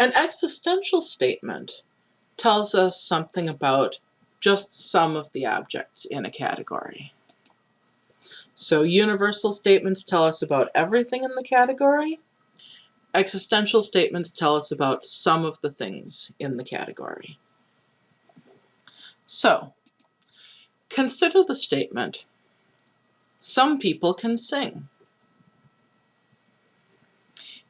An existential statement tells us something about just some of the objects in a category. So universal statements tell us about everything in the category. Existential statements tell us about some of the things in the category. So, consider the statement, some people can sing.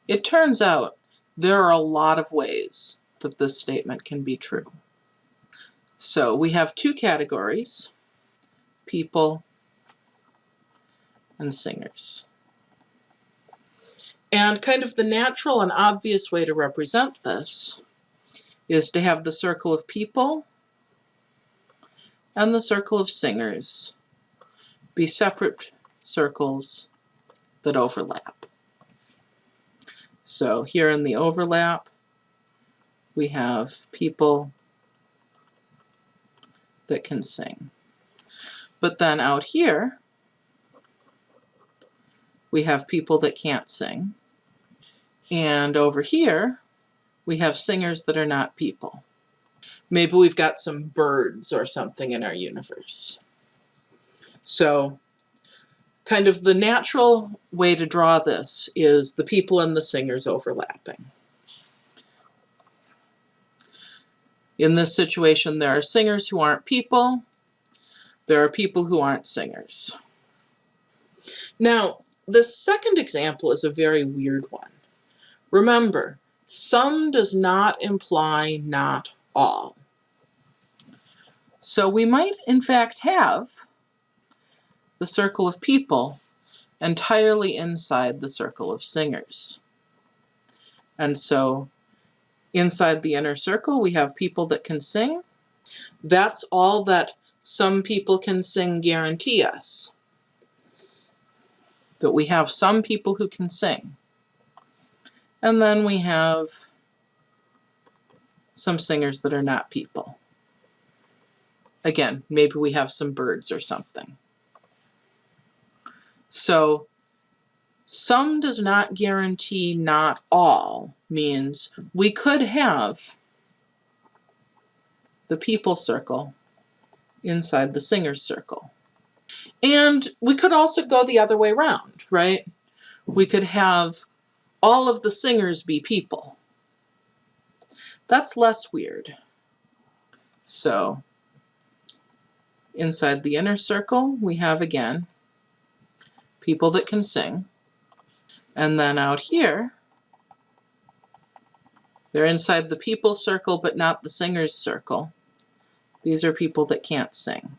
It turns out there are a lot of ways that this statement can be true. So we have two categories, people and singers. And kind of the natural and obvious way to represent this is to have the circle of people and the circle of singers be separate circles that overlap. So here in the overlap, we have people that can sing. But then out here, we have people that can't sing. And over here, we have singers that are not people. Maybe we've got some birds or something in our universe. So kind of the natural way to draw this is the people and the singers overlapping. In this situation, there are singers who aren't people. There are people who aren't singers. Now, the second example is a very weird one. Remember, some does not imply not all. So we might, in fact, have the circle of people entirely inside the circle of singers. And so inside the inner circle, we have people that can sing. That's all that some people can sing guarantee us. That we have some people who can sing. And then we have some singers that are not people. Again, maybe we have some birds or something. So some does not guarantee not all means we could have the people circle inside the singer's circle. And we could also go the other way around, right? We could have all of the singers be people. That's less weird. So inside the inner circle, we have again people that can sing. And then out here, they're inside the people circle, but not the singers circle. These are people that can't sing.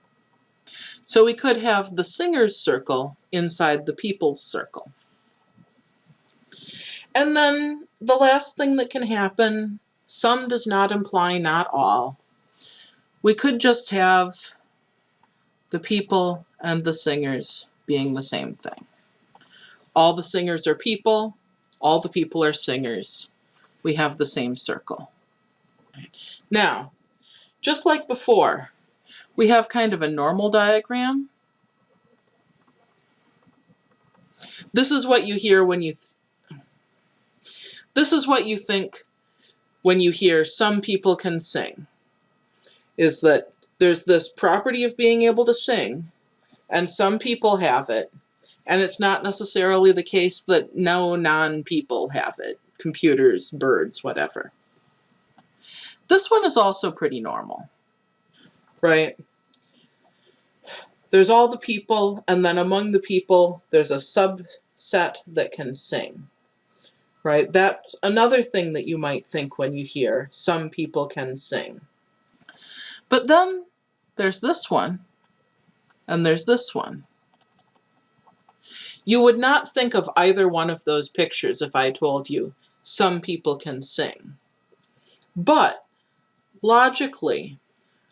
So we could have the singers circle inside the people's circle. And then the last thing that can happen, some does not imply not all. We could just have the people and the singers being the same thing. All the singers are people, all the people are singers. We have the same circle. Now, just like before, we have kind of a normal diagram. This is what you hear when you, this is what you think when you hear some people can sing, is that there's this property of being able to sing, and some people have it, and it's not necessarily the case that no non-people have it. Computers, birds, whatever. This one is also pretty normal, right? There's all the people, and then among the people, there's a subset that can sing, right? That's another thing that you might think when you hear some people can sing. But then there's this one, and there's this one. You would not think of either one of those pictures if I told you some people can sing. But logically,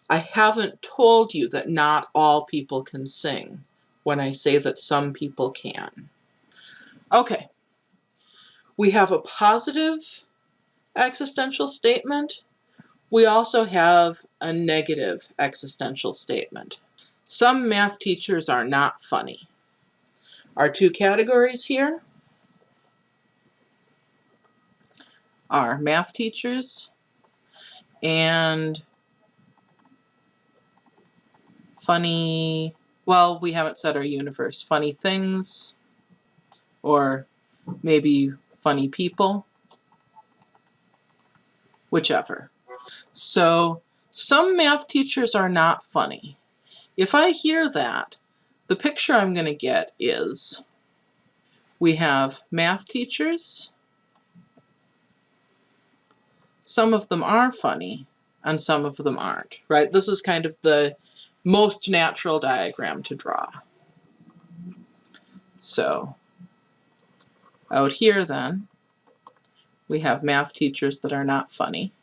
I haven't told you that not all people can sing when I say that some people can. Okay, we have a positive existential statement. We also have a negative existential statement. Some math teachers are not funny. Our two categories here are math teachers and funny, well, we haven't said our universe, funny things or maybe funny people, whichever. So some math teachers are not funny. If I hear that, the picture I'm going to get is we have math teachers. Some of them are funny and some of them aren't, right? This is kind of the most natural diagram to draw. So out here then, we have math teachers that are not funny.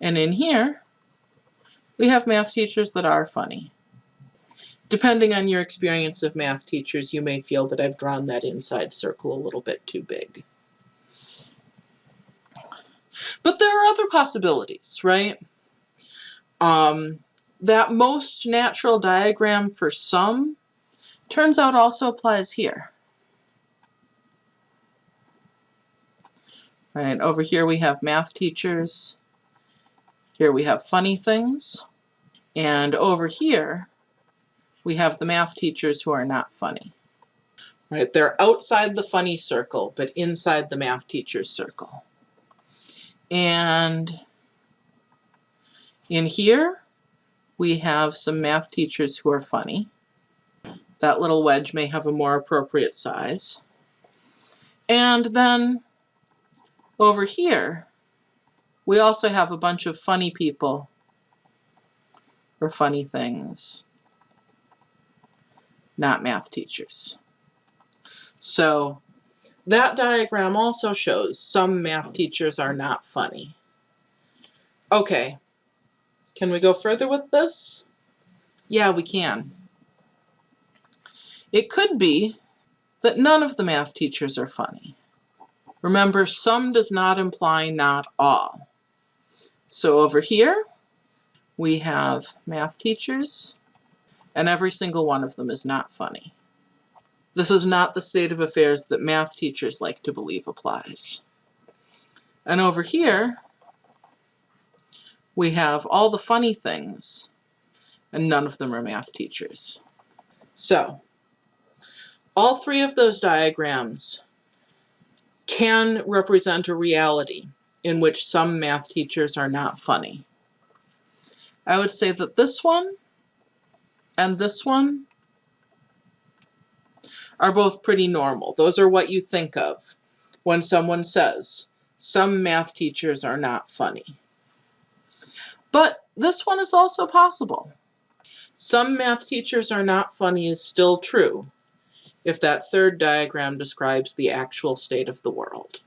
And in here, we have math teachers that are funny. Depending on your experience of math teachers, you may feel that I've drawn that inside circle a little bit too big. But there are other possibilities, right? Um, that most natural diagram for some turns out also applies here. Right, over here we have math teachers. Here we have funny things. And over here, we have the math teachers who are not funny. Right, they're outside the funny circle, but inside the math teacher's circle. And in here, we have some math teachers who are funny. That little wedge may have a more appropriate size. And then over here, we also have a bunch of funny people or funny things, not math teachers. So that diagram also shows some math teachers are not funny. Okay, can we go further with this? Yeah, we can. It could be that none of the math teachers are funny. Remember, some does not imply not all. So over here, we have math teachers, and every single one of them is not funny. This is not the state of affairs that math teachers like to believe applies. And over here, we have all the funny things, and none of them are math teachers. So, all three of those diagrams can represent a reality in which some math teachers are not funny. I would say that this one and this one are both pretty normal. Those are what you think of when someone says, some math teachers are not funny. But this one is also possible. Some math teachers are not funny is still true, if that third diagram describes the actual state of the world.